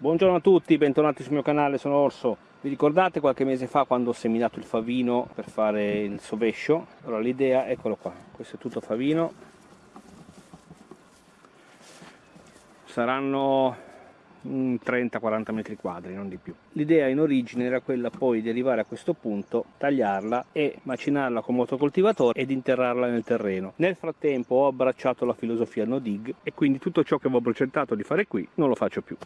Buongiorno a tutti, bentornati sul mio canale, sono Orso. Vi ricordate qualche mese fa quando ho seminato il favino per fare il sovescio? Allora l'idea, eccolo qua, questo è tutto favino. Saranno 30-40 metri quadri, non di più. L'idea in origine era quella poi di arrivare a questo punto, tagliarla e macinarla con motocoltivatore ed interrarla nel terreno. Nel frattempo ho abbracciato la filosofia no dig e quindi tutto ciò che avevo progettato di fare qui non lo faccio più.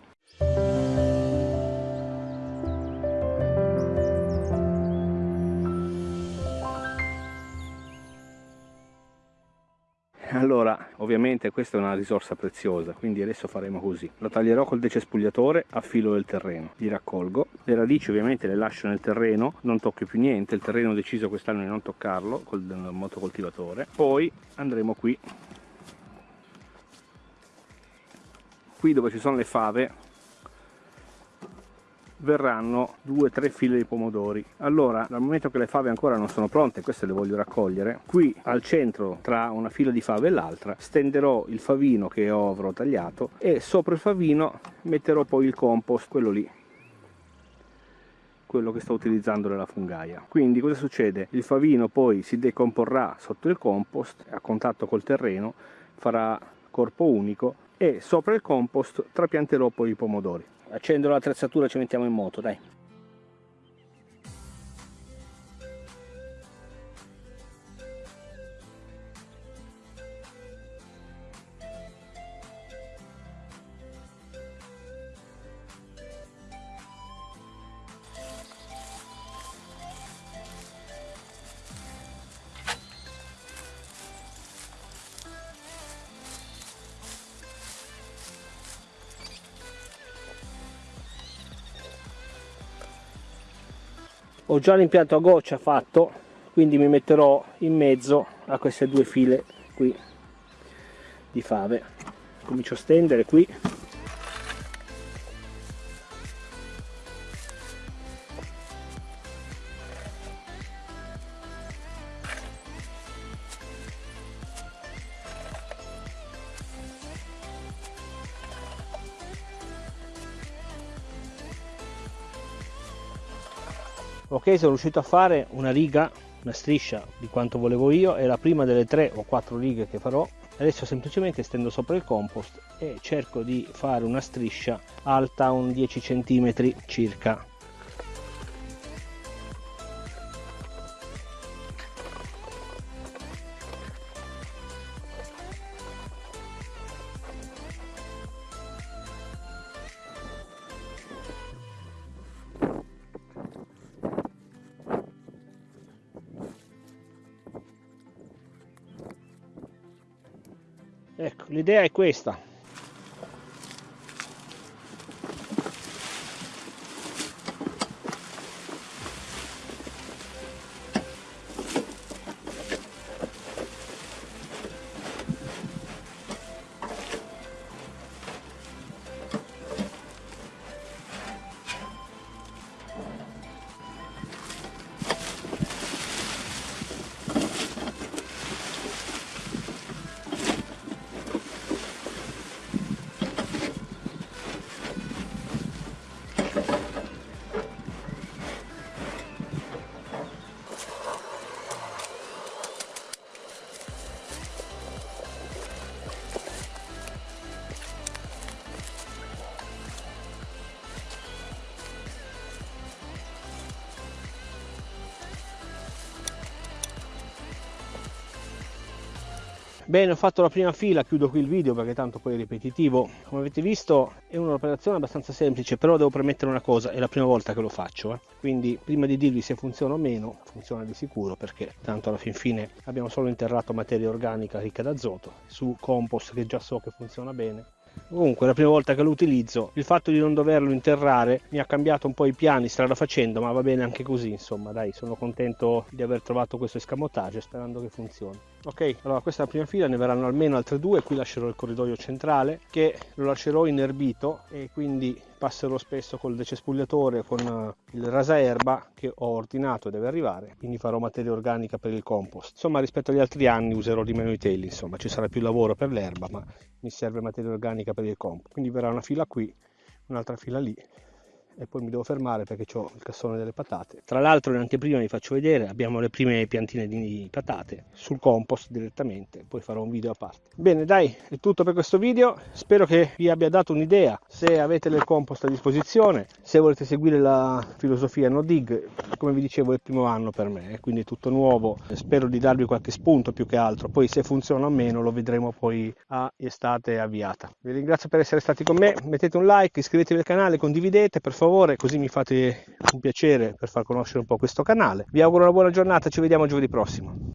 Allora ovviamente questa è una risorsa preziosa quindi adesso faremo così. Lo taglierò col decespugliatore a filo del terreno. Li raccolgo. Le radici ovviamente le lascio nel terreno. Non tocco più niente. Il terreno ho deciso quest'anno di non toccarlo col motocoltivatore. Poi andremo qui. Qui dove ci sono le fave verranno due o tre file di pomodori. Allora dal momento che le fave ancora non sono pronte queste le voglio raccogliere qui al centro tra una fila di fave e l'altra stenderò il favino che avrò tagliato e sopra il favino metterò poi il compost quello lì quello che sto utilizzando nella fungaia. Quindi cosa succede? Il favino poi si decomporrà sotto il compost a contatto col terreno farà corpo unico e sopra il compost trapianterò poi i pomodori accendo l'attrezzatura e ci mettiamo in moto dai ho già l'impianto a goccia fatto quindi mi metterò in mezzo a queste due file qui di fave. Comincio a stendere qui ok sono riuscito a fare una riga una striscia di quanto volevo io è la prima delle tre o quattro righe che farò. Adesso semplicemente stendo sopra il compost e cerco di fare una striscia alta un 10 cm circa ecco l'idea è questa Bene, ho fatto la prima fila, chiudo qui il video perché tanto poi è ripetitivo. Come avete visto è un'operazione abbastanza semplice, però devo premettere una cosa, è la prima volta che lo faccio. Eh. Quindi prima di dirvi se funziona o meno, funziona di sicuro perché tanto alla fin fine abbiamo solo interrato materia organica ricca d'azoto su compost che già so che funziona bene comunque la prima volta che lo utilizzo il fatto di non doverlo interrare mi ha cambiato un po' i piani strada facendo ma va bene anche così insomma dai sono contento di aver trovato questo escamotage sperando che funzioni ok allora questa è la prima fila ne verranno almeno altre due qui lascerò il corridoio centrale che lo lascerò inerbito e quindi passerò spesso col decespugliatore con eh, il rasaerba che ho ordinato deve arrivare quindi farò materia organica per il compost. Insomma rispetto agli altri anni userò di meno i teli insomma ci sarà più lavoro per l'erba ma mi serve materia organica per il compost. Quindi verrà una fila qui un'altra fila lì e poi mi devo fermare perché ho il cassone delle patate. Tra l'altro in anteprima vi faccio vedere, abbiamo le prime piantine di patate sul compost direttamente, poi farò un video a parte. Bene dai, è tutto per questo video, spero che vi abbia dato un'idea, se avete del compost a disposizione, se volete seguire la filosofia no dig, come vi dicevo è il primo anno per me, quindi è tutto nuovo, spero di darvi qualche spunto più che altro, poi se funziona o meno lo vedremo poi a estate avviata. Vi ringrazio per essere stati con me, mettete un like, iscrivetevi al canale, condividete per favore favore, così mi fate un piacere per far conoscere un po' questo canale. Vi auguro una buona giornata, ci vediamo giovedì prossimo.